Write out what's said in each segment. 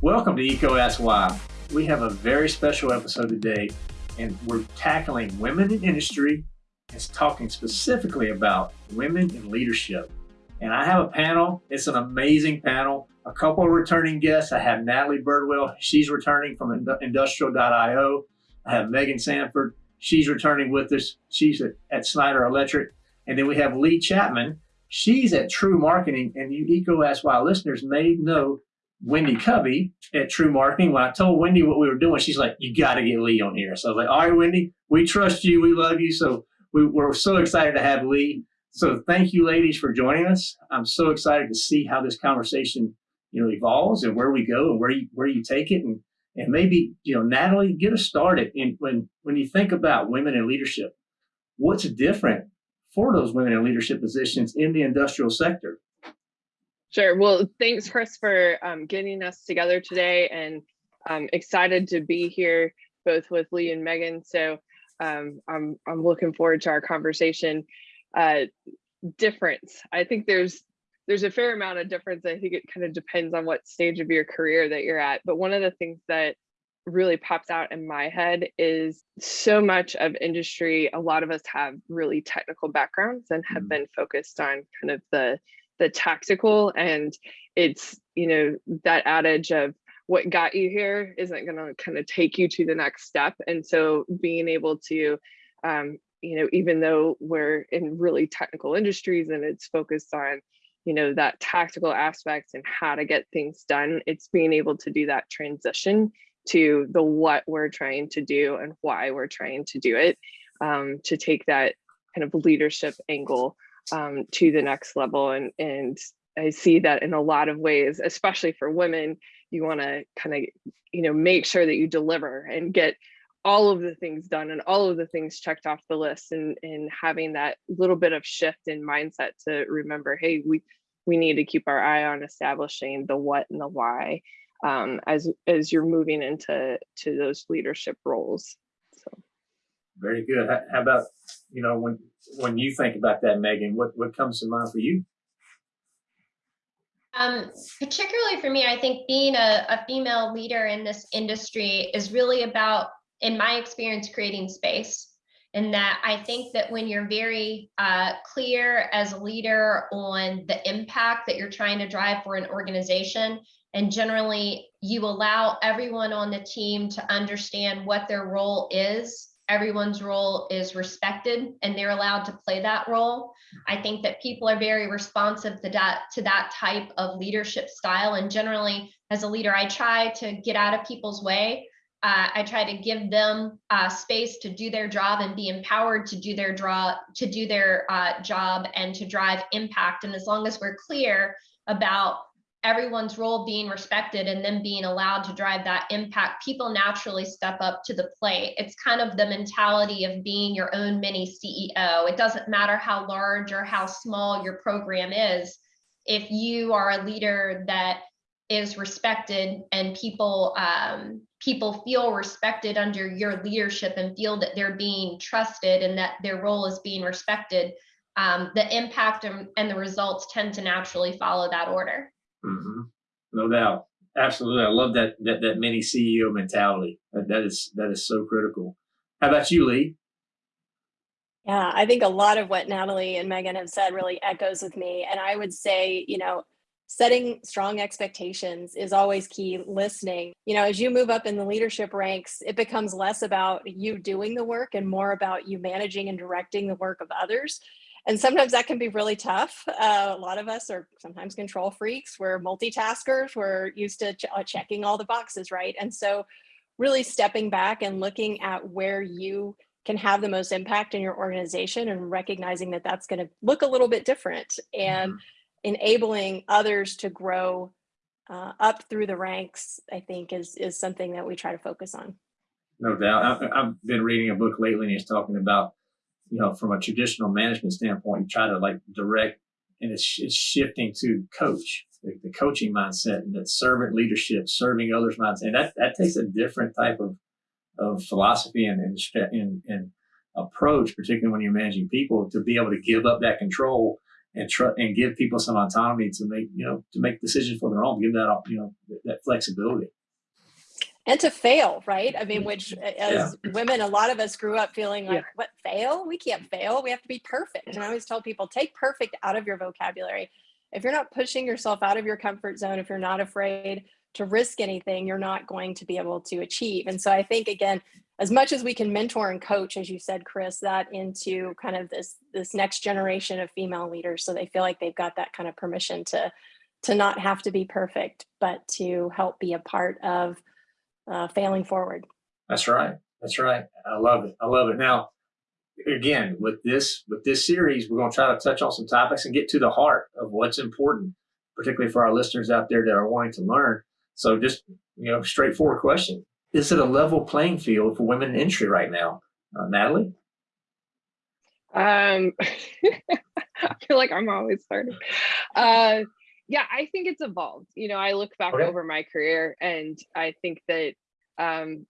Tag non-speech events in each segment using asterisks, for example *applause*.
Welcome to Eco Ask Why. We have a very special episode today, and we're tackling women in industry and talking specifically about women in leadership. And I have a panel. It's an amazing panel. A couple of returning guests. I have Natalie Birdwell. She's returning from Industrial.io. I have Megan Sanford. She's returning with us. She's at, Schneider Electric. And then we have Lee Chapman. She's at TREW Marketing. And you Ask Why listeners may know Wendy Covey at True Marketing. When I told Wendy what we were doing, she's like, you got to get Lee on here. So I was like, all right, Wendy, we trust you. We love you. So we, we're so excited to have Lee. So thank you, ladies, for joining us. I'm so excited to see how this conversation, you know, evolves and where we go and where you where you take it, and and maybe you know, Natalie, get us started. And when when you think about women in leadership, what's different for those women in leadership positions in the industrial sector? Sure. Well, thanks, Chris, for um, getting us together today, and I'm excited to be here both with Lee and Megan. So um, I'm I'm looking forward to our conversation. Uh, difference. I think there's there's a fair amount of difference. I think it kind of depends on what stage of your career that you're at. But one of the things that really pops out in my head is so much of industry. A lot of us have really technical backgrounds and have mm. been focused on kind of the the tactical and it's you know that adage of what got you here isn't going to kind of take you to the next step. And so being able to, um, you know, even though we're in really technical industries and it's focused on, you know, that tactical aspects and how to get things done, it's being able to do that transition to the what we're trying to do and why we're trying to do it, um, to take that kind of leadership angle um, to the next level. And, and I see that in a lot of ways, especially for women, you want to kind of you know make sure that you deliver and get all of the things done and all of the things checked off the list and and having that little bit of shift in mindset to remember hey we we need to keep our eye on establishing the what and the why um, as as you're moving into to those leadership roles so. Very good. How about you know when when you think about that megan what what comes to mind for you? Um, particularly for me, I think being a, a female leader in this industry is really about, in my experience, creating space. And that I think that when you're very uh, clear as a leader on the impact that you're trying to drive for an organization, and generally you allow everyone on the team to understand what their role is everyone's role is respected and they're allowed to play that role. I think that people are very responsive to that to that type of leadership style. And generally, as a leader, I try to get out of people's way. Uh, I try to give them uh, space to do their job and be empowered to do their draw to do their uh, job and to drive impact. And as long as we're clear about everyone's role being respected and then being allowed to drive that impact, people naturally step up to the plate. It's kind of the mentality of being your own mini CEO. It doesn't matter how large or how small your program is. If you are a leader that is respected and people um, people feel respected under your leadership and feel that they're being trusted and that their role is being respected, um, the impact and, and the results tend to naturally follow that order. Mm-hmm. No doubt. Absolutely. I love that, that, that mini CEO mentality. That, that is, that is so critical. How about you, Lee? Yeah, I think a lot of what Natalie and Megan have said really echoes with me. And I would say, you know, setting strong expectations is always key listening you know as you move up in the leadership ranks it becomes less about you doing the work and more about you managing and directing the work of others and sometimes that can be really tough. Uh, a lot of us are sometimes control freaks. We're multitaskers. We're used to ch uh, checking all the boxes, right? And so really stepping back and looking at where you can have the most impact in your organization and recognizing that that's going to look a little bit different and mm -hmm. enabling others to grow uh, up through the ranks, I think is, is something that we try to focus on. No doubt. I, I've been reading a book lately and he's talking about you know, from a traditional management standpoint, you try to like direct and it's, it's shifting to coach, the, the, coaching mindset and that servant leadership, serving others mindset. And that, that takes a different type of, of philosophy and, and, and, and approach, particularly when you're managing people to be able to give up that control and try and give people some autonomy to make you know to make decisions for their own. Give that you know that flexibility and to fail right? I mean mm-hmm. which as yeah. women a lot of us grew up feeling like yeah. what fail? We can't fail. We have to be perfect. And i always tell people take perfect out of your vocabulary. If you're not pushing yourself out of your comfort zone if you're not afraid to risk anything you're not going to be able to achieve. And so i think again as much as we can mentor and coach as you said chris that into kind of this this next generation of female leaders so they feel like they've got that kind of permission to to not have to be perfect but to help be a part of uh, failing forward. That's right. That's right. I love it. I love it. Now, again, with this with this series, we're going to try to touch on some topics and get to the heart of what's important, particularly for our listeners out there that are wanting to learn. So, just you know, straightforward question: Is it a level playing field for women in industry right now, uh, Natalie? Um, *laughs* I feel like I'm always starting. Uh, yeah, I think it's evolved. You know, I look back okay. over my career and I think that um,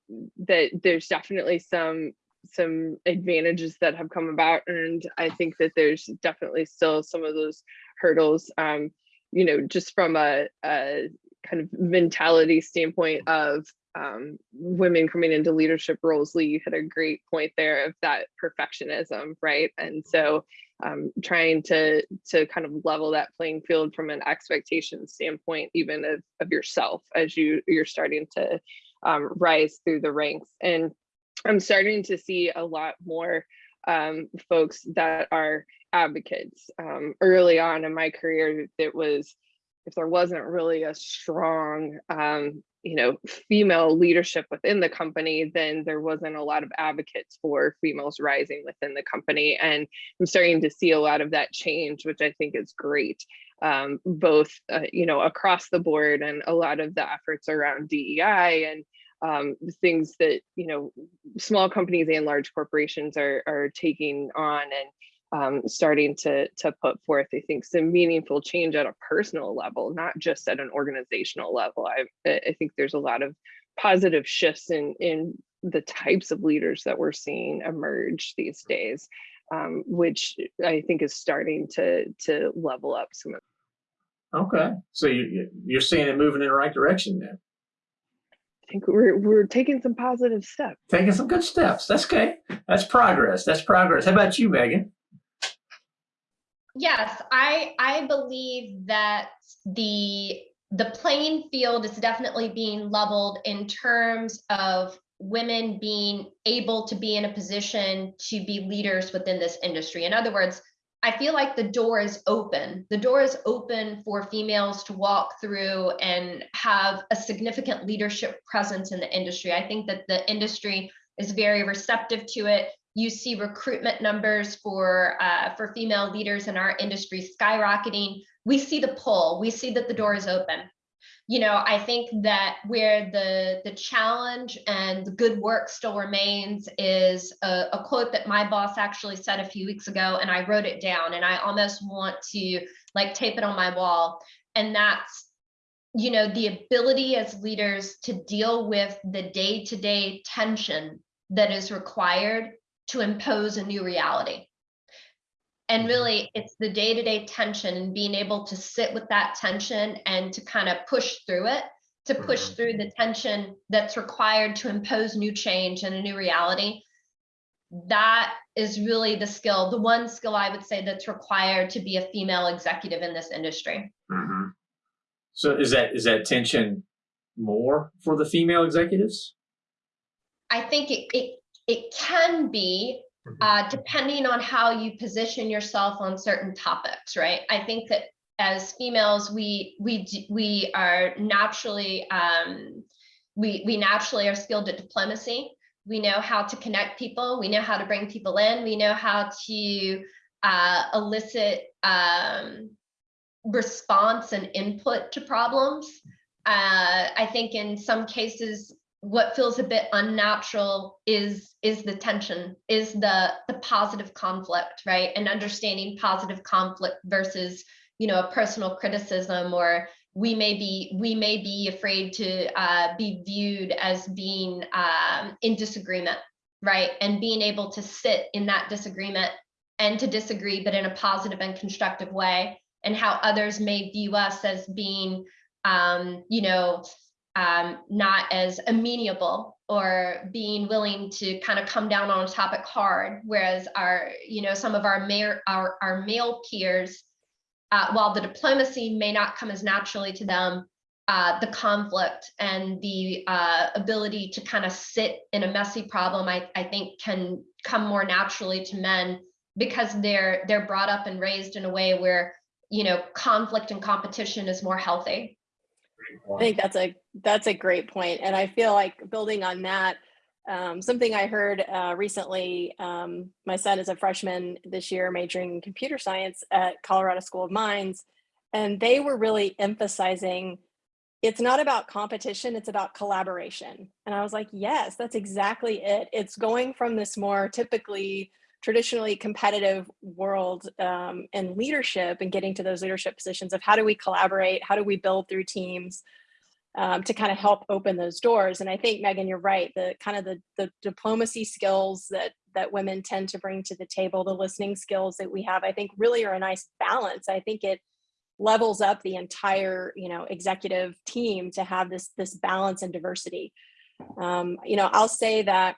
that there's definitely some some advantages that have come about and I think that there's definitely still some of those hurdles um, you know, just from a, a kind of mentality standpoint of um, women coming into leadership roles, Lee, you had a great point there of that perfectionism, right? And so um, trying to to kind of level that playing field from an expectation standpoint, even of, of yourself as you you're starting to um, rise through the ranks. And I'm starting to see a lot more um, folks that are advocates. Um, early on in my career, it was if there wasn't really a strong um, you know female leadership within the company then there wasn't a lot of advocates for females rising within the company. And i'm starting to see a lot of that change which i think is great um, both uh, you know across the board and a lot of the efforts around dei and um, things that you know small companies and large corporations are are taking on. And um, starting to to put forth, I think, some meaningful change at a personal level, not just at an organizational level. I I think there's a lot of positive shifts in in the types of leaders that we're seeing emerge these days, um, which I think is starting to to level up some of. Okay, so you you're seeing it moving in the right direction then. I think we're we're taking some positive steps. Taking some good steps. That's okay. That's progress. That's progress. How about you, Megan? Yes, I I believe that the the playing field is definitely being leveled in terms of women being able to be in a position to be leaders within this industry. In other words, I feel like the door is open. The door is open for females to walk through and have a significant leadership presence in the industry. I think that the industry is very receptive to it you see recruitment numbers for uh, for female leaders in our industry skyrocketing. We see the pull. We see that the door is open. You know, I think that where the the challenge and the good work still remains is a, a quote that my boss actually said a few weeks ago, and I wrote it down, and I almost want to like tape it on my wall. And that's you know the ability as leaders to deal with the day-to-day tension that is required to impose a new reality. And mm-hmm. really, it's the day to day tension and being able to sit with that tension and to kind of push through it, to push mm-hmm. through the tension that's required to impose new change and a new reality. That is really the skill, the one skill I would say that's required to be a female executive in this industry. Mm-hmm. So is that is that tension more for the female executives? I think it, it it can be mm-hmm. uh, depending on how you position yourself on certain topics, right? I think that as females, we we we are naturally um, we we naturally are skilled at diplomacy. We know how to connect people. We know how to bring people in. We know how to uh, elicit um, response and input to problems. Uh, I think in some cases what feels a bit unnatural is is the tension is the the positive conflict right? And understanding positive conflict versus you know a personal criticism or we may be we may be afraid to uh, be viewed as being um, in disagreement right? And being able to sit in that disagreement and to disagree, but in a positive and constructive way, and how others may view us as being, um, you know, um, not as amenable or being willing to kind of come down on a topic hard, whereas our, you know, some of our male, our, our male peers, uh, while the diplomacy may not come as naturally to them, uh, the conflict and the uh, ability to kind of sit in a messy problem, I, I think can come more naturally to men because they're they're brought up and raised in a way where you know conflict and competition is more healthy. I think that's a that's a great point, and I feel like building on that. Um, something I heard uh, recently. Um, my son is a freshman this year, majoring in computer science at Colorado School of Mines, and they were really emphasizing it's not about competition, it's about collaboration. And I was like, yes, that's exactly it. It's going from this more typically traditionally competitive world um, and leadership and getting to those leadership positions of how do we collaborate? How do we build through teams um, to kind of help open those doors? And I think Megan, you're right. The kind of the, the diplomacy skills that that women tend to bring to the table, the listening skills that we have, I think really are a nice balance. I think it levels up the entire you know executive team to have this this balance and diversity um, you know i'll say that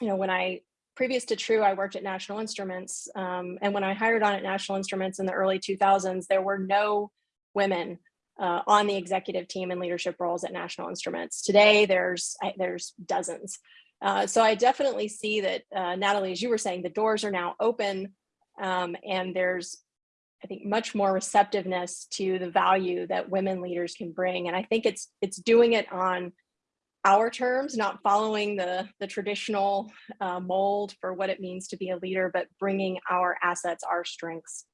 you know when i previous to TREW i worked at national instruments um, and when i hired on at national instruments in the early 2000s there were no women uh, on the executive team and leadership roles at national instruments today there's there's dozens uh, so i definitely see that uh, natalie as you were saying the doors are now open um, and there's I think much more receptiveness to the value that women leaders can bring. And I think it's it's doing it on our terms, not following the, the traditional uh, mold for what it means to be a leader, but bringing our assets, our strengths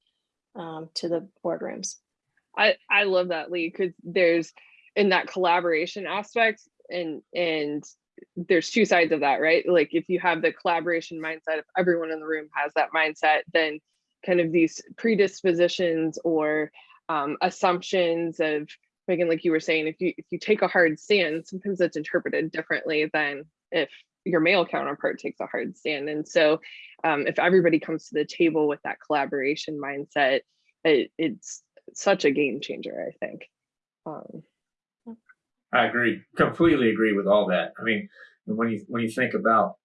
um, to the boardrooms. I, I love that, Lee, because there's in that collaboration aspect and and there's two sides of that, right? Like if you have the collaboration mindset, if everyone in the room has that mindset, then kind of these predispositions or um, assumptions of Megan, like you were saying, if you if you take a hard stand, sometimes it's interpreted differently than if your male counterpart takes a hard stand. And so um, if everybody comes to the table with that collaboration mindset, it, it's such a game changer, I think. Um, I agree, completely agree with all that. I mean, when you when you think about,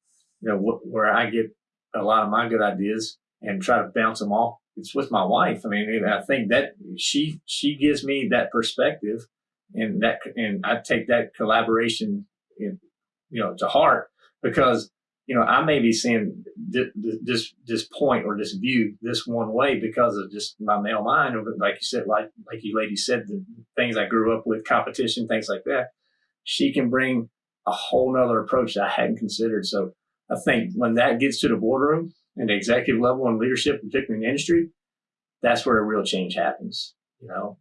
you know, wh where I get a lot of my good ideas and try to bounce them off. It's with my wife. I mean, I think that she she gives me that perspective, and that and I take that collaboration, in, you know, to heart because you know I may be seeing this this point or this view this one way because of just my male mind, like you said, like like you ladies said, the things I grew up with, competition, things like that. She can bring a whole nother approach that I hadn't considered. So I think when that gets to the boardroom, and the executive level and leadership, particularly in industry, that's where a real change happens, you know.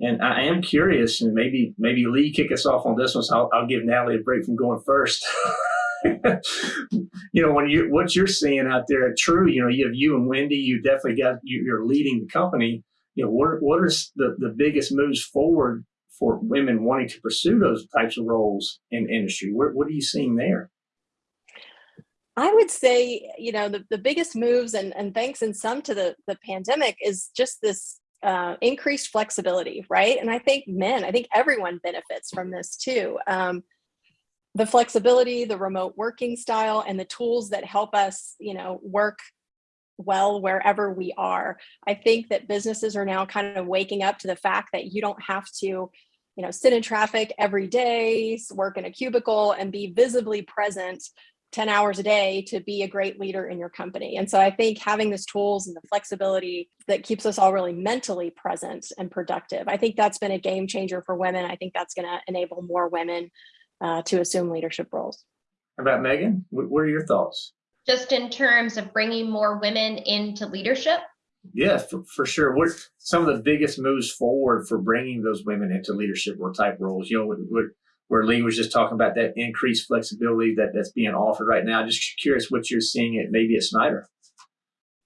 And I am curious, and maybe maybe Lee kick us off on this one, so I'll, I'll give Natalie a break from going first. *laughs* you know, when you what you're seeing out there TREW, you know, you have you and Wendy, you definitely got you're leading the company. You know, what what are the the biggest moves forward for women wanting to pursue those types of roles in industry? What what are you seeing there? I would say, you know, the, the biggest moves and, and thanks in some to the, the pandemic is just this uh, increased flexibility, right? And I think men, I think everyone benefits from this too. Um, the flexibility, the remote working style, and the tools that help us, you know, work well wherever we are. I think that businesses are now kind of waking up to the fact that you don't have to, you know, sit in traffic every day, work in a cubicle, and be visibly present 10 hours a day to be a great leader in your company. And so I think having these tools and the flexibility that keeps us all really mentally present and productive, I think that's been a game changer for women. I think that's going to enable more women uh, to assume leadership roles. How about Megan? What are your thoughts? Just in terms of bringing more women into leadership? Yeah, for, for sure. What some of the biggest moves forward for bringing those women into leadership or type roles? You know, what, what where Lee was just talking about that increased flexibility that, that's being offered right now. Just curious what you're seeing at maybe at Schneider.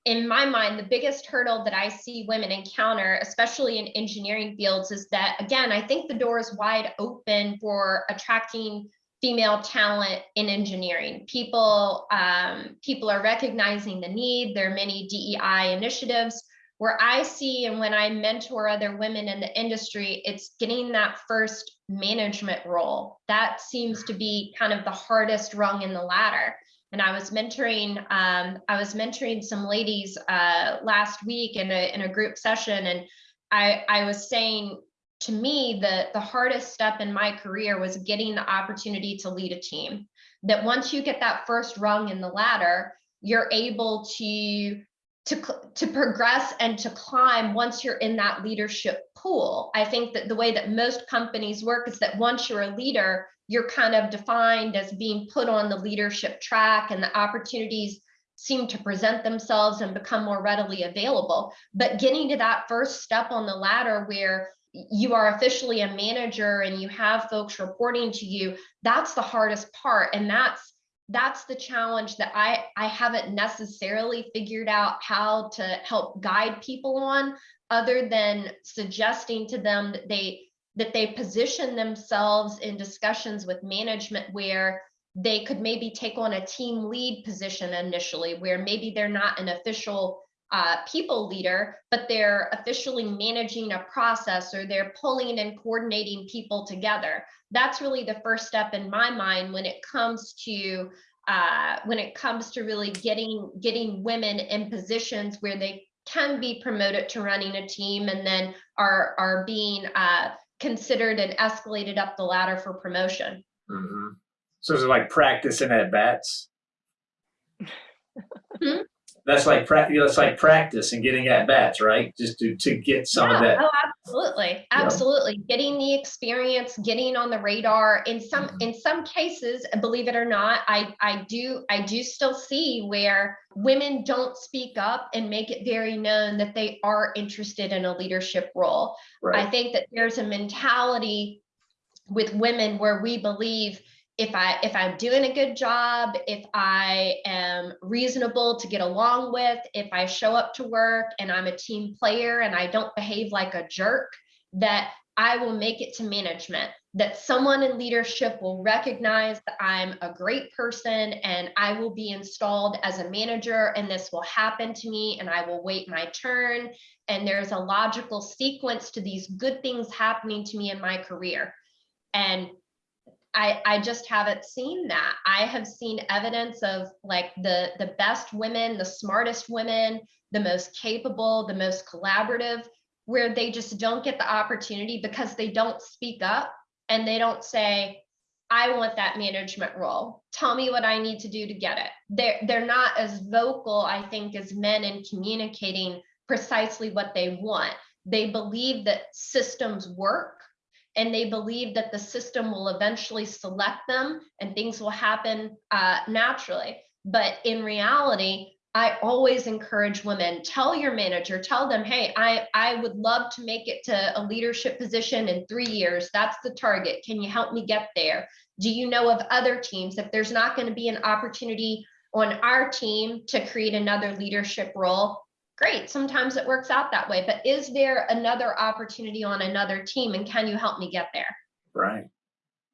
In my mind, the biggest hurdle that I see women encounter, especially in engineering fields, is that again, I think the door is wide open for attracting female talent in engineering. People, um, people are recognizing the need. There are many DEI initiatives where I see and when I mentor other women in the industry, it's getting that first management role. That seems to be kind of the hardest rung in the ladder. And I was mentoring, um, I was mentoring some ladies uh, last week in a in a group session, and I I was saying to me the the hardest step in my career was getting the opportunity to lead a team. That once you get that first rung in the ladder, you're able to to, to progress and to climb once you're in that leadership pool. I think that the way that most companies work is that once you're a leader, you're kind of defined as being put on the leadership track and the opportunities seem to present themselves and become more readily available. But getting to that first step on the ladder where you are officially a manager and you have folks reporting to you, that's the hardest part. And that's that's the challenge that I, I haven't necessarily figured out how to help guide people on other than suggesting to them that they that they position themselves in discussions with management where they could maybe take on a team lead position initially where maybe they're not an official uh, people leader, but they're officially managing a process or they're pulling and coordinating people together. That's really the first step in my mind when it comes to uh, when it comes to really getting getting women in positions where they can be promoted to running a team and then are are being uh, considered and escalated up the ladder for promotion. Mm-hmm. So is it like practicing at bats? Hmm? That's like practice. That's like practice and getting at bats, right? Just to to get some yeah, of that. Oh, absolutely, absolutely. Getting the experience, getting on the radar. In some Mhm. in some cases, believe it or not, I I do I do still see where women don't speak up and make it very known that they are interested in a leadership role. I think that there's a mentality with women where we believe if I if I'm doing a good job, if I am reasonable to get along with, if I show up to work and I'm a team player and I don't behave like a jerk, that I will make it to management, that someone in leadership will recognize that I'm a great person and I will be installed as a manager and this will happen to me and I will wait my turn. And there's a logical sequence to these good things happening to me in my career. And I, I just haven't seen that. I have seen evidence of like the, the best women, the smartest women, the most capable, the most collaborative, where they just don't get the opportunity because they don't speak up and they don't say, I want that management role. Tell me what I need to do to get it. They're, they're not as vocal, I think, as men in communicating precisely what they want. They believe that systems work and they believe that the system will eventually select them and things will happen uh, naturally. But in reality, I always encourage women, tell your manager, tell them, hey, I, I would love to make it to a leadership position in three years. That's the target. Can you help me get there? Do you know of other teams? If there's not going to be an opportunity on our team to create another leadership role, great sometimes it works out that way but is there another opportunity on another team and can you help me get there Right.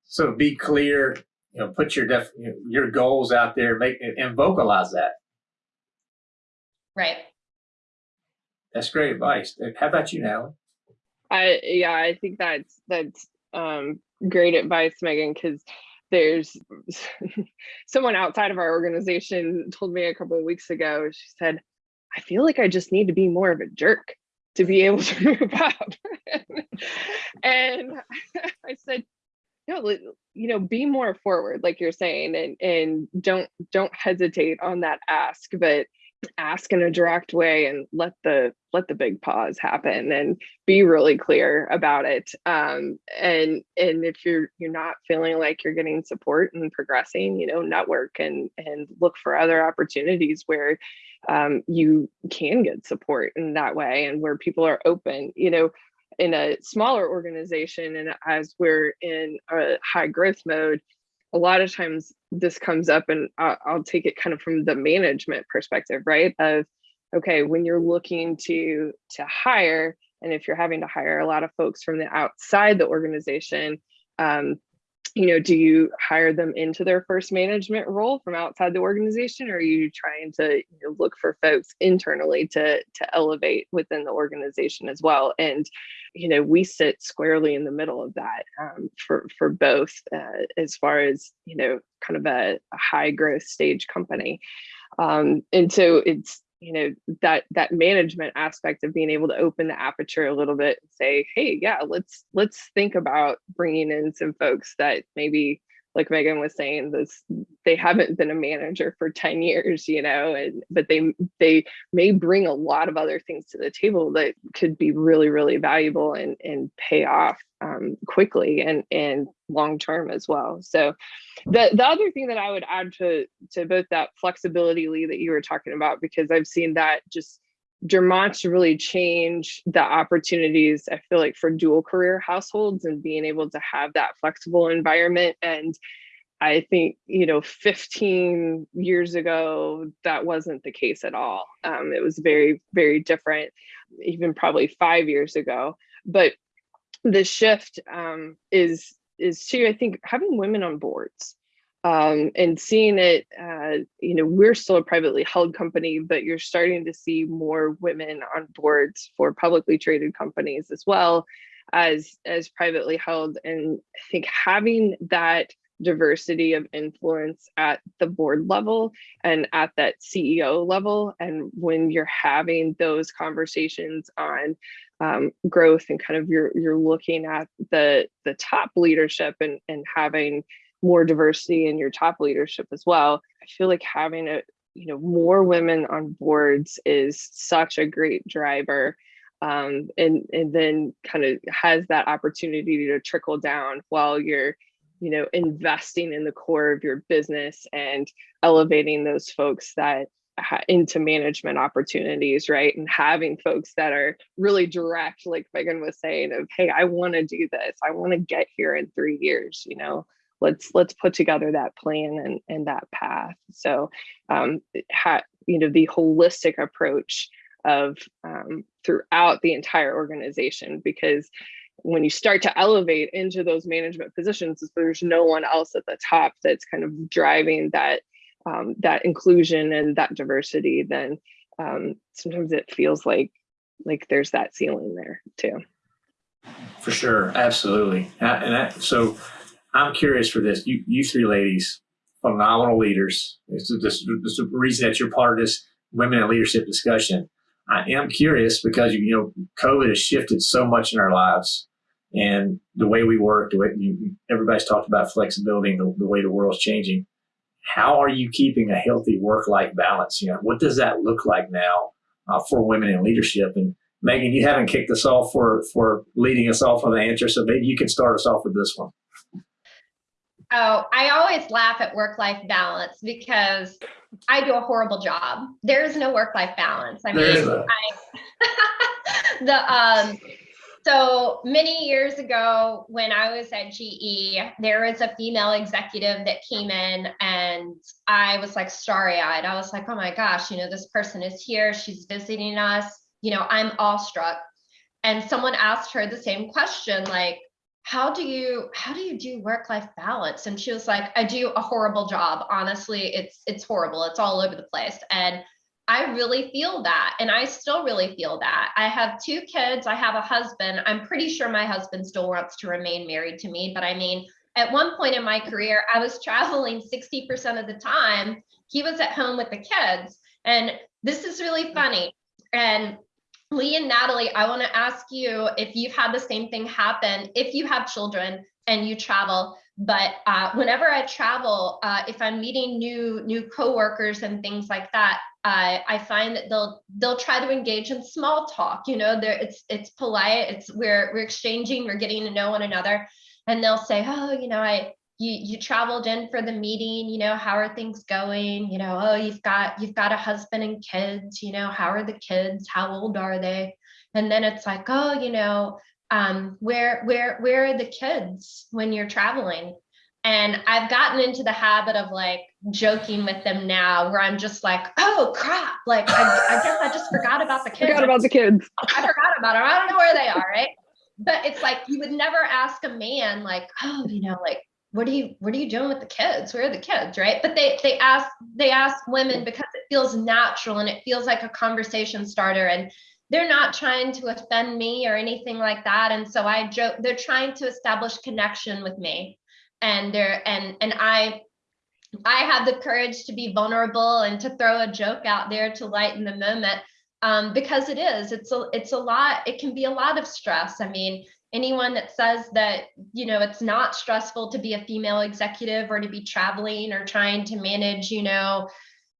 So be clear. You know, put your def, your goals out there. Make and vocalize that. right That's great advice. How about you, Natalie? I yeah, I think that's that's um great advice, Megan, because there's *laughs* someone outside of our organization told me a couple of weeks ago, she said, I feel like I just need to be more of a jerk to be able *laughs* to move up. and *laughs* I said, no, you know, be more forward, like you're saying, and and don't don't hesitate on that ask, but ask in a direct way and let the let the big pause happen and be really clear about it. Um and and if you're you're not feeling like you're getting support and progressing you know network and and look for other opportunities where um you can get support in that way and where people are open you know in a smaller organization and as we're in a high growth mode a lot of times this comes up and I'll, take it kind of from the management perspective right? Of okay when you're looking to to hire and if you're having to hire a lot of folks from the outside the organization um, you know, do you hire them into their first management role from outside the organization, or are you trying to you know, look for folks internally to to elevate within the organization as well? And you know, we sit squarely in the middle of that um, for for both, uh, as far as you know, kind of a, a high growth stage company. Um, and so it's you know that that management aspect of being able to open the aperture a little bit and say hey yeah let's let's think about bringing in some folks that maybe like Megan was saying, this they haven't been a manager for 10 years, you know, and but they they may bring a lot of other things to the table that could be really, really valuable and and pay off um, quickly and and long term as well. So the the other thing that I would add to to both that flexibility Lee that you were talking about, because I've seen that just demonstrably change the opportunities i feel like for dual career households and being able to have that flexible environment. And i think you know 15 years ago that wasn't the case at all. Um, it was very very different even probably five years ago. But the shift um, is is to i think having women on boards um, and seeing it, uh, you know, we're still a privately held company, but you're starting to see more women on boards for publicly traded companies as well as as privately held. And I think having that diversity of influence at the board level and at that CEO level, and when you're having those conversations on um, growth and kind of you're you're looking at the the top leadership and and having more diversity in your top leadership as well. I feel like having a you know more women on boards is such a great driver um, and and then kind of has that opportunity to trickle down while you're you know investing in the core of your business and elevating those folks that into management opportunities right? And having folks that are really direct like megan was saying of hey i want to do this. I want to get here in three years you know let's let's put together that plan and, and that path. So um, ha, you know the holistic approach of um, throughout the entire organization because when you start to elevate into those management positions there's no one else at the top that's kind of driving that um, that inclusion and that diversity then um, sometimes it feels like like there's that ceiling there too. For sure. Absolutely. And that, so I'm curious for this. You, you three ladies, phenomenal leaders. It's the reason that you're part of this women in leadership discussion. I am curious because you know COVID has shifted so much in our lives, and the way we work, the way you, everybody's talked about flexibility and the, the way the world's changing. How are you keeping a healthy work-life balance? You know, what does that look like now uh, for women in leadership? And Megan, you haven't kicked us off for for leading us off with the answer, so maybe you can start us off with this one. Oh, I always laugh at work life balance because I do a horrible job. There is no work life balance. I mean, I, *laughs* the um, so many years ago when I was at GE, there was a female executive that came in and I was like starry eyed. I was like, oh my gosh, you know, this person is here. She's visiting us. You know, I'm awestruck. And someone asked her the same question, like, how do you how do you do work life balance? And she was like i do a horrible job. Honestly it's it's horrible. It's all over the place. And i really feel that and i still really feel that. I have two kids. I have a husband. I'm pretty sure my husband still wants to remain married to me but i mean at one point in my career i was traveling 60% of the time. He was at home with the kids. And this is really funny. And Lee and Natalie, I want to ask you if you've had the same thing happen, if you have children and you travel, but uh, whenever I travel, uh, if I'm meeting new new coworkers and things like that, uh, I find that they'll they'll try to engage in small talk. You know, there it's it's polite. It's we're we're exchanging, we're getting to know one another, and they'll say, oh, you know, I you you traveled in for the meeting you know how are things going? You know oh you've got you've got a husband and kids you know how are the kids? How old are they? And then it's like oh you know um where where where are the kids when you're traveling? And i've gotten into the habit of like joking with them now where i'm just like oh crap like i, I guess i just forgot about the kids. forgot about the kids. I forgot about them i don't know where they are right? But it's like you would never ask a man like oh you know like what are you what are you doing with the kids? Where are the kids right? But they they ask they ask women because it feels natural and it feels like a conversation starter and they're not trying to offend me or anything like that. And so i joke they're trying to establish connection with me and they're and and i i have the courage to be vulnerable and to throw a joke out there to lighten the moment um, because it is it's a it's a lot it can be a lot of stress. I mean anyone that says that you know it's not stressful to be a female executive or to be traveling or trying to manage you know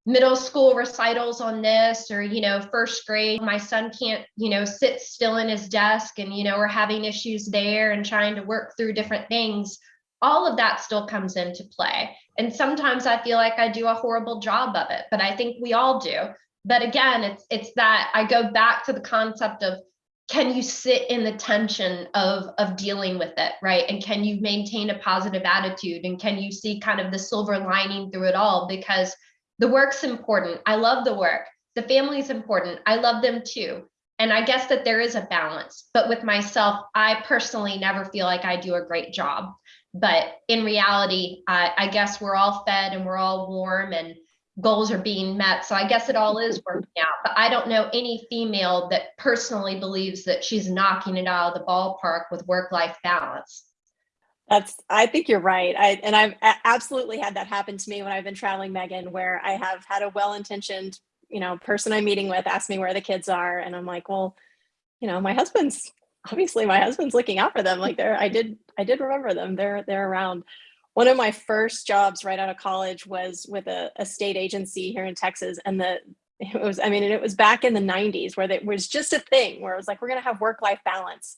middle school recitals on this or you know first grade my son can't you know sit still in his desk and you know we're having issues there and trying to work through different things all of that still comes into play. And sometimes i feel like i do a horrible job of it but i think we all do. But again it's it's that i go back to the concept of can you sit in the tension of of dealing with it right and can you maintain a positive attitude and can you see kind of the silver lining through it all because the work's important. I love the work. The family's important. I love them too. And I guess that there is a balance. But with myself, I personally never feel like I do a great job. But in reality, I, I guess we're all fed and we're all warm and goals are being met. So I guess it all is working out. But I don't know any female that personally believes that she's knocking it out of the ballpark with work life balance. That's, I think you're right. I, and I've absolutely had that happen to me when I've been traveling, Megan, where I have had a well-intentioned, you know, person I'm meeting with ask me where the kids are. And I'm like, well, you know, my husband's, obviously my husband's looking out for them. Like they're, I did, I did remember them. They're, they're around. One of my first jobs right out of college was with a, a state agency here in Texas. And the, it was, I mean, and it was back in the 90s where it was just a thing where it was like, we're going to have work-life balance.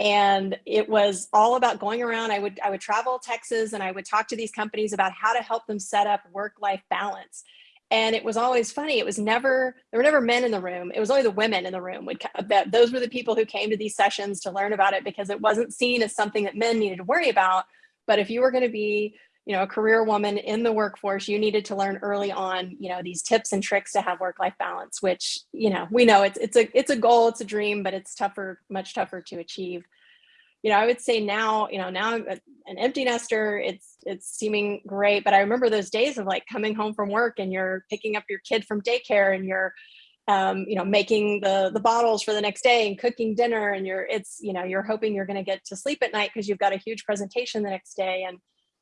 And it was all about going around. I would i would travel texas and i would talk to these companies about how to help them set up work life balance. And it was always funny. It was never there were never men in the room. It was only the women in the room would that those were the people who came to these sessions to learn about it because it wasn't seen as something that men needed to worry about but if you were going to be you know, a career woman in the workforce, you needed to learn early on, you know, these tips and tricks to have work-life balance, which, you know, we know it's it's a it's a goal, it's a dream, but it's tougher, much tougher to achieve. You know, I would say now, you know, now I'm an empty nester, it's it's seeming great, but I remember those days of like coming home from work and you're picking up your kid from daycare and you're um, you know, making the the bottles for the next day and cooking dinner and you're it's, you know, you're hoping you're going to get to sleep at night because you've got a huge presentation the next day and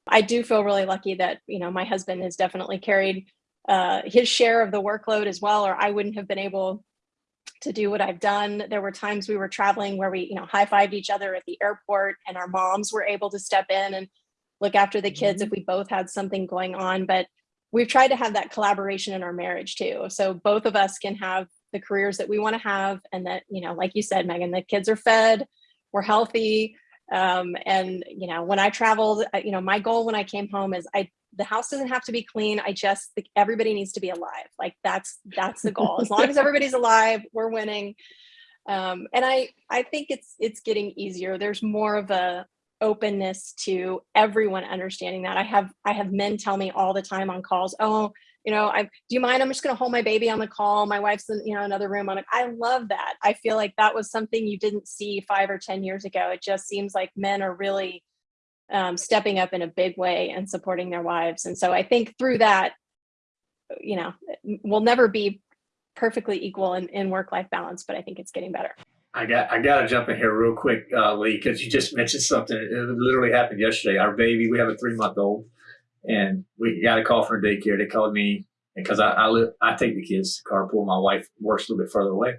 I do feel really lucky that, you know, my husband has definitely carried uh, his share of the workload as well, or I wouldn't have been able to do what I've done. There were times we were traveling where we, you know, high-fived each other at the airport and our moms were able to step in and look after the kids mm -hmm. if we both had something going on. But we've tried to have that collaboration in our marriage too. So both of us can have the careers that we want to have and that, you know, like you said, Megan, the kids are fed, we're healthy, um, and you know, when I traveled, you know, my goal when I came home is I the house doesn't have to be clean. I just think everybody needs to be alive. Like that's that's the goal. As long as everybody's alive, we're winning. Um, and I I think it's it's getting easier. There's more of a openness to everyone understanding that. I have I have men tell me all the time on calls, oh, you know, I do you mind? I'm just going to hold my baby on the call. My wife's in, you know, another room on it. I love that. I feel like that was something you didn't see five or 10 years ago. It just seems like men are really um, stepping up in a big way and supporting their wives. And so I think through that, you know, we'll never be perfectly equal in, in work-life balance, but I think it's getting better. I got I got to jump in here real quick, uh, Lee, because you just mentioned something. It literally happened yesterday. Our baby, we have a three month old, and we got a call from daycare. They called me because I, I live, I take the kids to carpool. My wife works a little bit further away.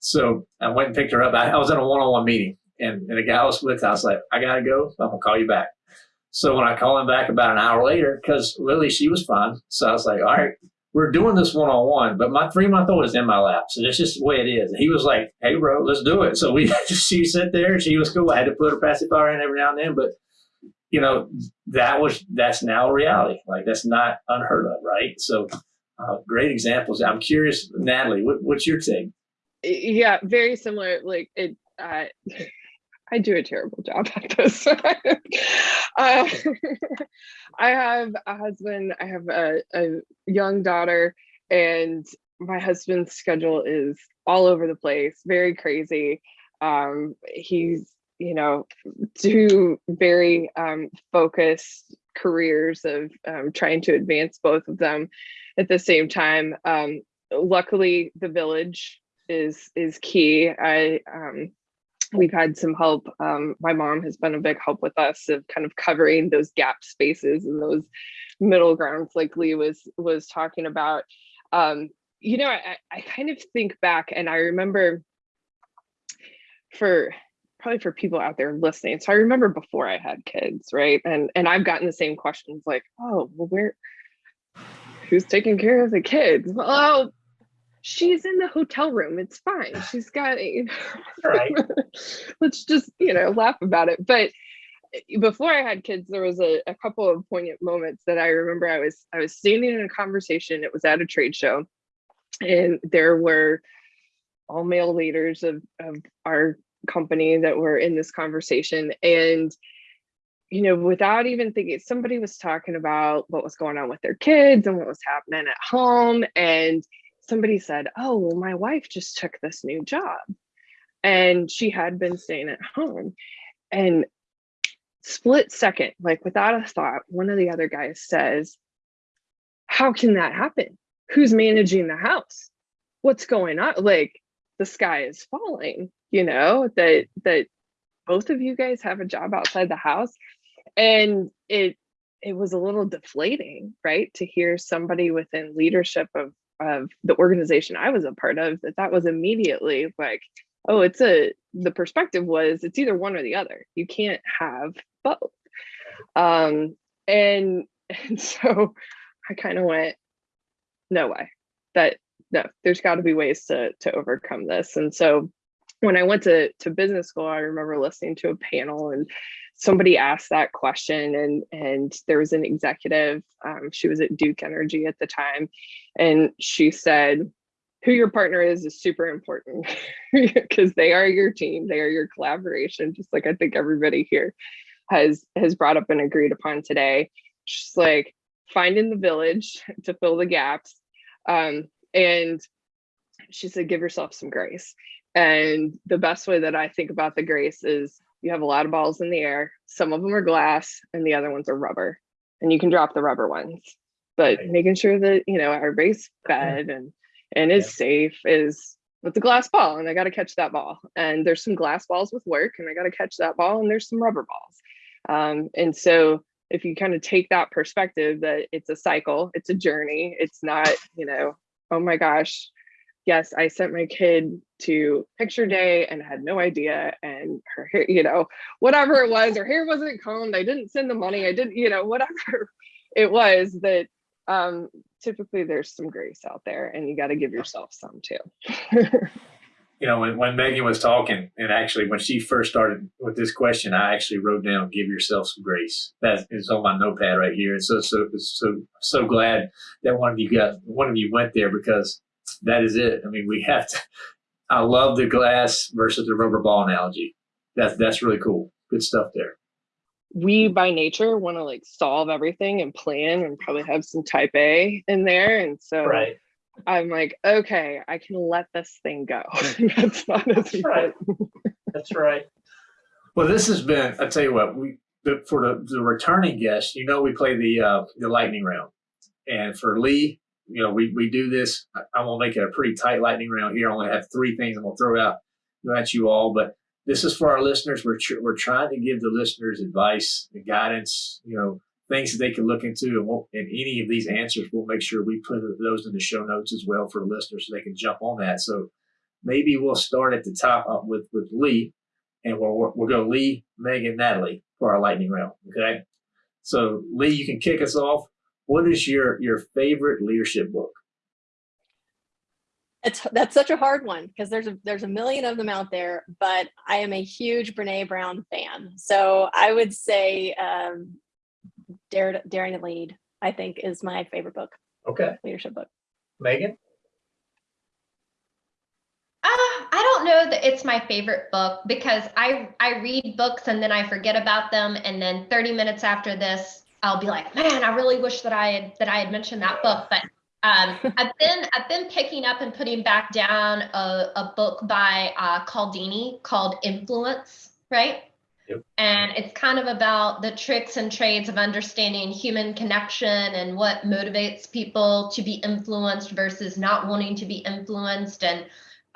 So I went and picked her up. I, I was in a one-on-one meeting and, and the guy I was with, I was like, I got to go. I'm to call you back. So when I call him back about an hour later, because Lily, she was fine. So I was like, all right, we're doing this one-on-one, but my three-month-old is in my lap. So that's just the way it is. And he was like, hey, bro, let's do it. So we *laughs* just, she sat there she was cool. I had to put her pacifier in every now and then, but you know, that was, that's now a reality. Like that's not unheard of, right? So uh, great examples. I'm curious, Natalie, what, what's your take? Yeah, very similar. Like it, uh, *laughs* I do a terrible job at this. uh, *laughs* *laughs* I have a husband, I have a, a young daughter, and my husband's schedule is all over the place, very crazy. Um, he's you know, two very um, focused careers of um, trying to advance both of them at the same time. Um, luckily, the village is is key. I um, we've had some help. Um, my mom has been a big help with us of kind of covering those gap spaces and those middle grounds, like Lee was was talking about. Um, you know, I, I kind of think back and I remember for probably for people out there listening. So I remember before I had kids, right? And and I've gotten the same questions like, oh, well, where who's taking care of the kids? Oh, she's in the hotel room. It's fine. *sighs* She's got a Right. *laughs* let's just, you know, laugh about it. But eh, before I had kids, there was a, a couple of poignant moments that I remember I was I was standing in a conversation. It was at a trade show, and there were all male leaders of, of our company that were in this conversation. And you know, without even thinking, somebody was talking about what was going on with their kids and what was happening at home. And somebody said, Oh, well, my wife just took this new job and she had been staying at home. And split second, like without a thought, one of the other guys says, How can that happen? Who's managing the house? What's going on? Like the sky is falling, you know, that that both of you guys have a job outside the house. And it it was a little deflating, right? To hear somebody within leadership of of the organization I was a part of that that was immediately like, oh, it's a the perspective was it's either one or the other. You can't have both. Um, and *laughs* and so I kind of went, no way. That no, there's got to be ways to to overcome this. And so when I went to to business school, I remember listening to a panel and somebody asked that question and and there was an executive um, she was at duke energy at the time and she said who your partner is is super important *laughs* because they are your team they are your collaboration just like i think everybody here has has brought up and agreed upon today. She's like finding the village to fill the gaps um, and she said give yourself some grace and the best way that i think about the grace is you have a lot of balls in the air. Some of them are glass and the other ones are rubber. And you can drop the rubber ones. But Right. making sure that, you know, our *clears throat* base fed and and is Yeah. safe is with the glass ball and I got to catch that ball. And there's some glass balls with work and I got to catch that ball and there's some rubber balls. Um, and so if you kind of take that perspective that it's a cycle, it's a journey, it's not, you know, oh my gosh, yes, I sent my kid to picture day and had no idea. And her hair, you know, whatever it was, her hair wasn't combed. I didn't send the money. I didn't, you know, *laughs* whatever it was that um, typically there's some grace out there and you got to give yourself some too. You know, when, when Megan was talking, and actually when she first started with this question, I actually wrote down "give yourself some grace." That is on my notepad right here. And so, so, so, so glad that one of you got one of you went there because that is it. I mean, we have to. I love the glass versus the rubber ball analogy. That's that's really cool. Good stuff there. we by nature want to like solve everything and plan and probably have some type A in there. And so right. I'm like, okay, I can let this thing go. *laughs* That's not as That's right. That's right. Well, this has been. I tell you what, we the, for the, the returning guests, you know, we play the uh, the lightning round, and for Lee, you know, we we do this. I, I'm gonna make it a pretty tight lightning round here. I only have three things I'm gonna throw out at you all, but this is for our listeners. We're tr- we're trying to give the listeners advice and guidance. You know, things that they can look into, and, we'll, and any of these answers, we'll make sure we put those in the show notes as well for the listeners, so they can jump on that. So maybe we'll start at the top uh, with with Lee, and we'll we'll go Lee, Megan, Natalie for our lightning round. Okay, so Lee, you can kick us off. What is your your favorite leadership book? It's that's such a hard one because there's a there's a million of them out there, but I am a huge Brene Brown fan. So I would say um, Dare to, Daring to Lead, I think, is my favorite book, Okay, leadership book. Megan. Uh, I don't know that it's my favorite book because I I read books and then I forget about them and then 30 minutes after this I'll be like, man, I really wish that I had that I had mentioned that book. But um, *laughs* I've been I've been picking up and putting back down a, a book by uh, Cialdini called Influence, right? Yep. And it's kind of about the tricks and trades of understanding human connection and what motivates people to be influenced versus not wanting to be influenced. And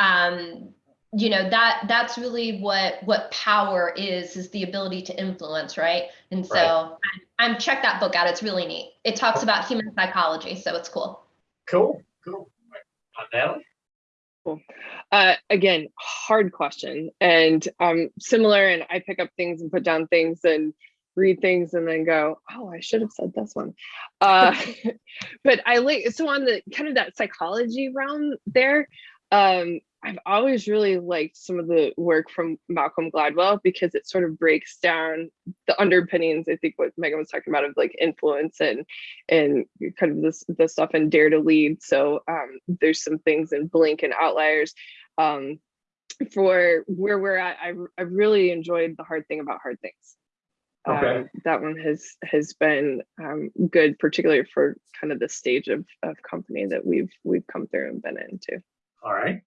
um, you know that that's really what what power is is the ability to influence right and so Right. I'm, I'm check that book out it's really neat it talks about human psychology so it's cool Cool, cool. Natalie? Uh, again, hard question, and um, similar. And I pick up things and put down things and read things and then go, "Oh, I should have said this one." Uh, *laughs* but I like so on the kind of that psychology realm there. Um, I've always really liked some of the work from Malcolm Gladwell because it sort of breaks down the underpinnings. I think what Megan was talking about of like influence and and kind of this the stuff in Dare to Lead. So um, there's some things in Blink and Outliers um, for where we're at. I I really enjoyed the hard thing about hard things. Okay. Um, that one has has been um, good, particularly for kind of the stage of of company that we've we've come through and been into. All right.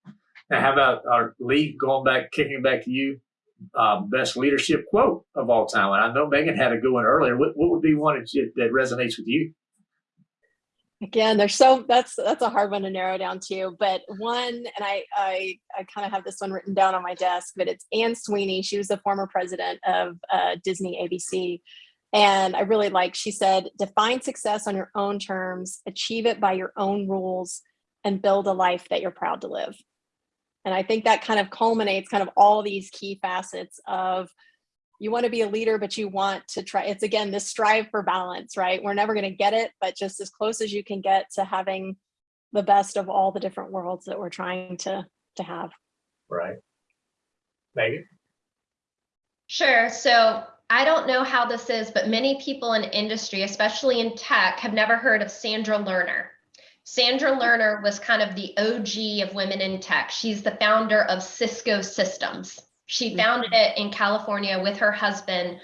Now, how about our lead going back, kicking back to you? Uh, best leadership quote of all time. And I know Megan had a good one earlier. What, what would be one that, you, that resonates with you? Again, there's so that's that's a hard one to narrow down to. But one, and I I I kind of have this one written down on my desk, but it's Anne Sweeney. She was the former president of uh, Disney ABC, and I really like. She said, "Define success on your own terms, achieve it by your own rules, and build a life that you're proud to live." And I think that kind of culminates kind of all these key facets of you want to be a leader, but you want to try. It's again this strive for balance, right? We're never going to get it, but just as close as you can get to having the best of all the different worlds that we're trying to to have. Right. Megan? Sure. So I don't know how this is, but many people in industry, especially in tech, have never heard of Sandra Lerner. Sandra Lerner was kind of the OG of women in tech. She's the founder of Cisco Systems. She mm-hmm. founded it in California with her husband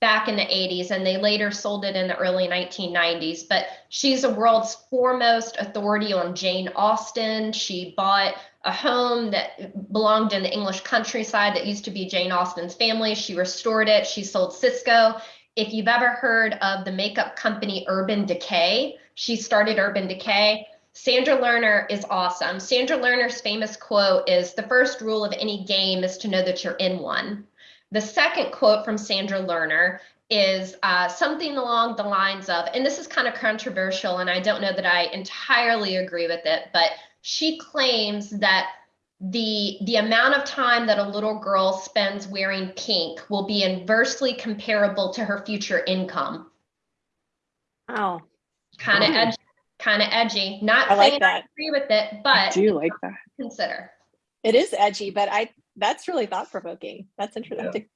back in the 80s, and they later sold it in the early 1990s. But she's the world's foremost authority on Jane Austen. She bought a home that belonged in the English countryside that used to be Jane Austen's family. She restored it. She sold Cisco. If you've ever heard of the makeup company Urban Decay, she started Urban Decay. Sandra Lerner is awesome. Sandra Lerner's famous quote is The first rule of any game is to know that you're in one. The second quote from Sandra Lerner is uh, something along the lines of, and this is kind of controversial, and I don't know that I entirely agree with it, but she claims that the the amount of time that a little girl spends wearing pink will be inversely comparable to her future income. Wow, Kind of Hmm. edgy, kind of edgy. Not I like saying I agree with it, I but do like that. consider. It is edgy, but I that's really thought provoking. That's interesting.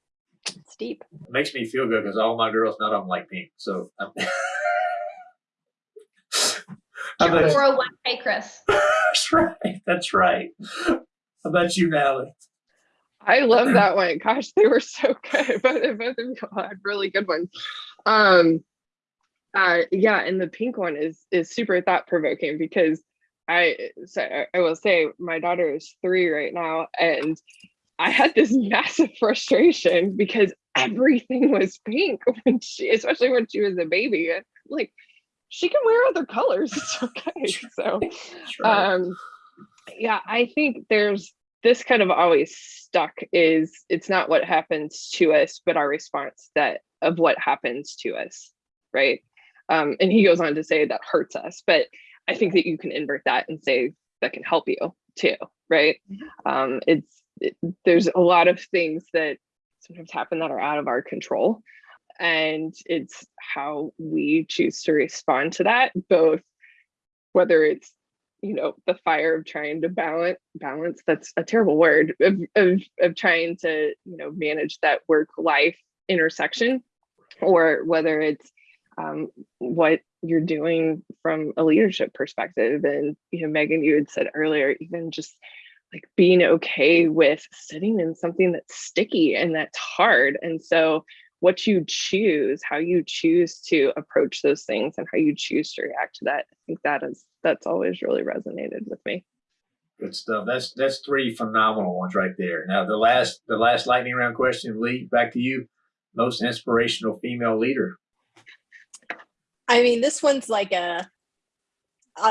It's deep. It makes me feel good because all my girls, none of them like pink. So I'm *laughs* How Your about- 401k, Chris. *laughs* that's right. That's right. How about you, Natalie? I love that one. Gosh, they were so *laughs* good. Both, both of you had really good ones. Um, uh, yeah, and the pink one is is super thought provoking because I so I- will say my daughter is three right now, and I had this *laughs* massive frustration because everything was pink *laughs* when she, especially when she was a baby. Like she can wear other colors, *laughs* it's okay. So um yeah i think there's this kind of always stuck is it's not what happens to us but our response that of what happens to us right um and he goes on to say that hurts us but i think that you can invert that and say that can help you too right? Um it's it, there's a lot of things that sometimes happen that are out of our control and it's how we choose to respond to that both whether it's you know the fire of trying to balance balance that's a terrible word of, of, of trying to you know manage that work life intersection or whether it's um, what you're doing from a leadership perspective and you know megan you had said earlier even just like being okay with sitting in something that's sticky and that's hard and so what you choose how you choose to approach those things and how you choose to react to that i think that is that's always really resonated with me Good stuff. That's that's three phenomenal ones right there. Now the last the last lightning round question, Lee, back to you. most inspirational female leader? I mean, this one's like a,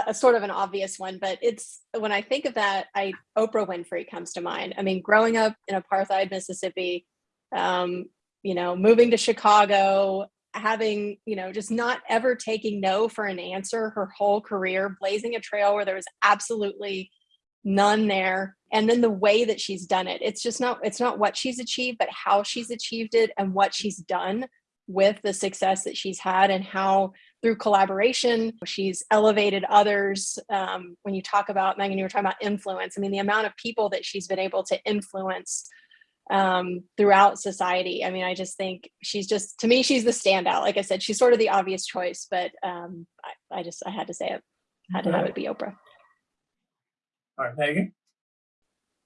a, sort of an obvious one, but it's when I think of that, I Oprah Winfrey comes to mind. I mean, growing up in apartheid Mississippi, um, you know, moving to Chicago, having, you know, just not ever taking no for an answer her whole career, blazing a trail where there was absolutely none there. And then the way that she's done it, it's just not, it's not what she's achieved, but how she's achieved it and what she's done with the success that she's had and how through collaboration. She's elevated others um, when you talk about megan you were talking about influence. I mean the amount of people that she's been able to influence um, throughout society i mean i just think she's just to me she's the standout. Like i said she's sort of the obvious choice but um, I, I just i had to say it. Had to have it be oprah. All right, Megan.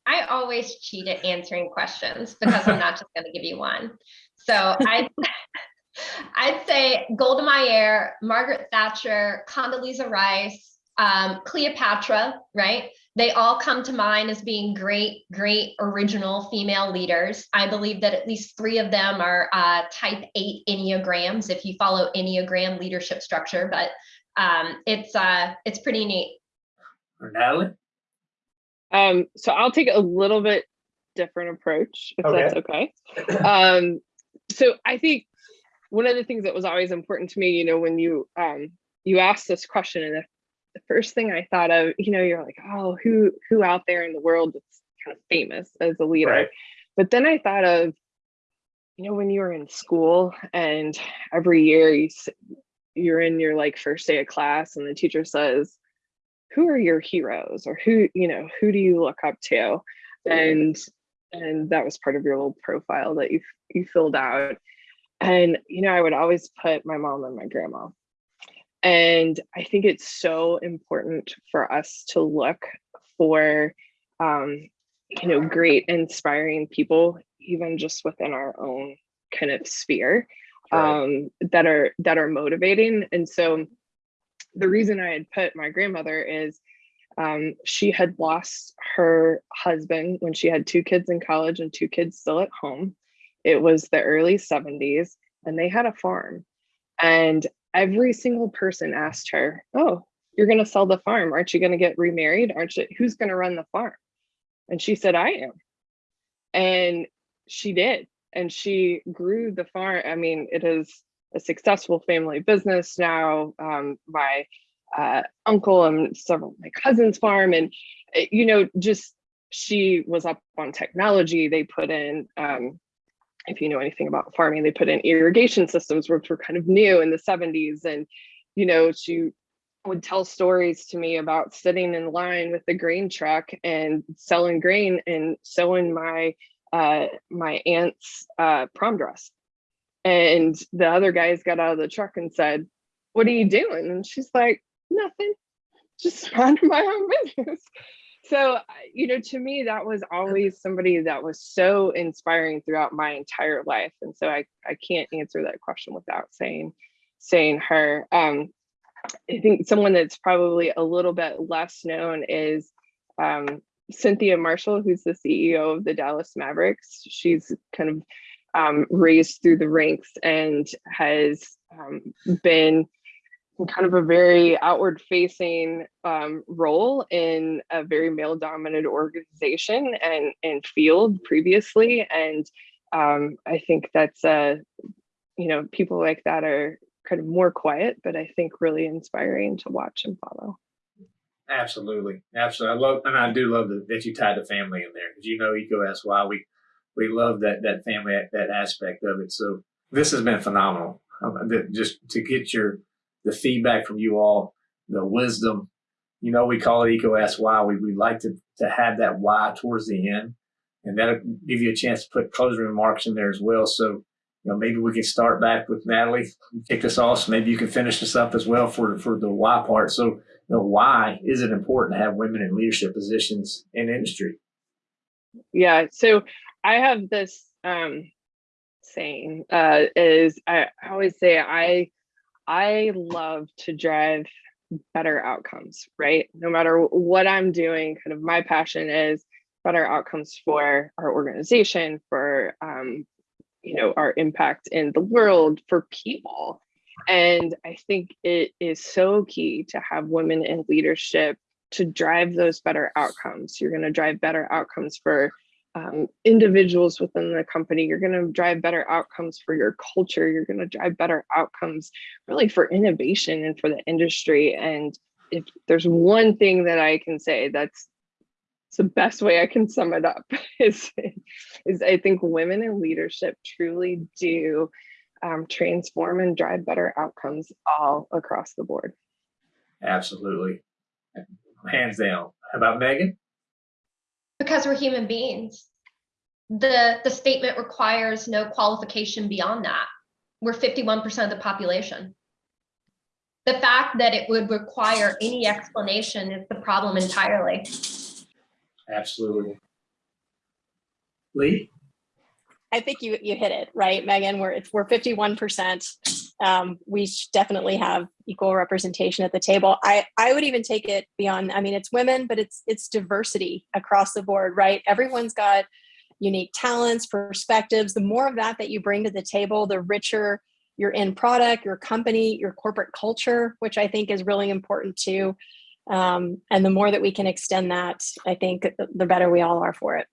I always cheat at answering questions because I'm not just going to give you one. So I, I'd say Golda Meir, Margaret Thatcher, Condoleezza Rice, um, Cleopatra, right? They all come to mind as being great, great original female leaders. I believe that at least three of them are uh, type eight Enneagrams, if you follow Enneagram leadership structure, but um, it's uh, it's pretty neat. Or Natalie. Um, so I'll take a little bit different approach, if Okay. that's okay. Um, so I think one of the things that was always important to me, you know, when you um you asked this question, and the, the first thing I thought of, you know, you're like, oh, who who out there in the world that's kind of famous as a leader? Right. But then I thought of, you know, when you were in school and every year you you're in your like first day of class and the teacher says, who are your heroes or who, you know, who do you look up to? And and that was part of your little profile that you you filled out. And you know, I would always put my mom and my grandma. And I think it's so important for us to look for um, you know, great inspiring people, even just within our own kind of sphere, Right. um, that are that are motivating. And so the reason I had put my grandmother is um, she had lost her husband when she had two kids in college and two kids still at home. It was the early 70s, and they had a farm. And every single person asked her, Oh, you're going to sell the farm. Aren't you going to get remarried? Aren't you? Who's going to run the farm? And she said, I am. And she did. And she grew the farm. I mean, it is a successful family business now. Um, my uh, uncle and several of my cousins farm. And, uh, you know, just she was up on technology. They put in, um, if you know anything about farming, they put in irrigation systems, which were kind of new in the 70s. And, you know, she would tell stories to me about sitting in line with the grain truck and selling grain and sewing my uh, my aunt's uh, prom dress. And the other guys got out of the truck and said, "What are you doing?" And she's like, "Nothing, just *laughs* minding my own business." So, you know, to me, that was always somebody that was so inspiring throughout my entire life. And so I, I can't answer that question without saying, saying her. Um, I think someone that's probably a little bit less known is um, Cynthia Marshall, who's the CEO of the Dallas Mavericks. She's kind of um, raised through the ranks and has um, been kind of a very outward facing um, role in a very male dominated organization and, and field previously. And um, I think that's, uh, you know, people like that are kind of more quiet, but I think really inspiring to watch and follow. Absolutely, absolutely. I love, and I do love that, you tied the family in there because you know EECO Asks Why. We we love that that family that aspect of it. So this has been phenomenal. Um, just to get your the feedback from you all, the wisdom. You know, we call it Eco SY. We we like to to have that why towards the end, and that'll give you a chance to put closing remarks in there as well. So. You know, maybe we can start back with Natalie, kick us off. So maybe you can finish this up as well for for the why part. So you know, why is it important to have women in leadership positions in industry? Yeah. So I have this um, saying uh, is I always say I I love to drive better outcomes, right? No matter what I'm doing, kind of my passion is better outcomes for our organization, for um, you know, our impact in the world for people. And I think it is so key to have women in leadership to drive those better outcomes. You're going to drive better outcomes for um, individuals within the company. You're going to drive better outcomes for your culture. You're going to drive better outcomes really for innovation and for the industry. And if there's one thing that I can say that's the best way I can sum it up *laughs* is, is I think women in leadership truly do um, transform and drive better outcomes all across the board. Absolutely. Hands down. How about Megan? Because we're human beings. The, the statement requires no qualification beyond that. We're 51% of the population. The fact that it would require any explanation is the problem entirely. Absolutely. Lee? I think you you hit it right, Megan. We're we're fifty one percent. Um, we definitely have equal representation at the table. I I would even take it beyond. I mean, it's women, but it's it's diversity across the board, right? Everyone's got unique talents, perspectives. The more of that that you bring to the table, the richer your end product, your company, your corporate culture, which I think is really important too. Um, and the more that we can extend that, I think the better we all are for it.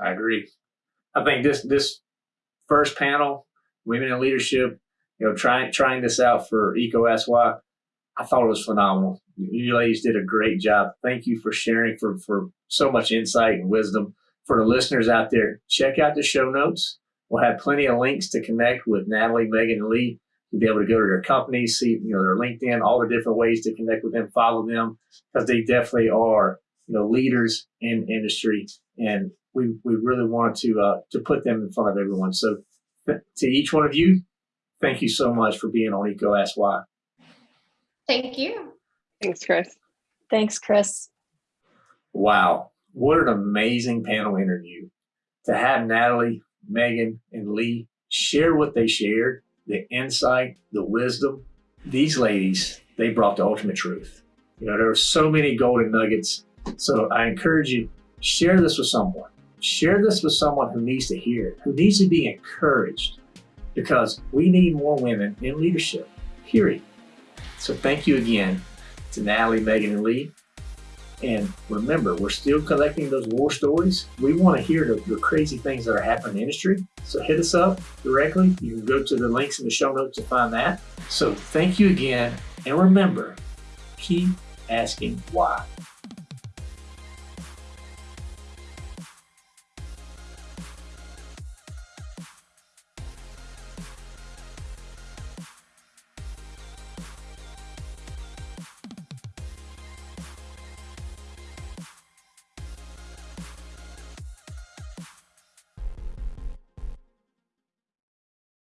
I agree. I think this this first panel, women in leadership, you know, trying trying this out for EECO Asks Why, I thought it was phenomenal. You ladies did a great job. Thank you for sharing for for so much insight and wisdom. For the listeners out there, check out the show notes. We'll have plenty of links to connect with Natalie, Megan, and Lee. You'll be able to go to their companies, see you know their LinkedIn, all the different ways to connect with them, follow them, because they definitely are you know leaders in industry and we we really wanted to uh, to put them in front of everyone. So to each one of you, thank you so much for being on EECO Asks Why. Thank you. Thanks, Chris. Thanks, Chris. Wow, what an amazing panel interview to have Natalie, Megan, and Lee share what they shared, the insight, the wisdom. These ladies, they brought the ultimate truth. You know, there are so many golden nuggets. So I encourage you, share this with someone Share this with someone who needs to hear it, who needs to be encouraged, because we need more women in leadership, period. So thank you again to Natalie, Megan, and Lee. And remember, we're still collecting those war stories. We want to hear the, the, crazy things that are happening in the industry. So hit us up directly. You can go to the links in the show notes to find that. So thank you again. And remember, keep asking why.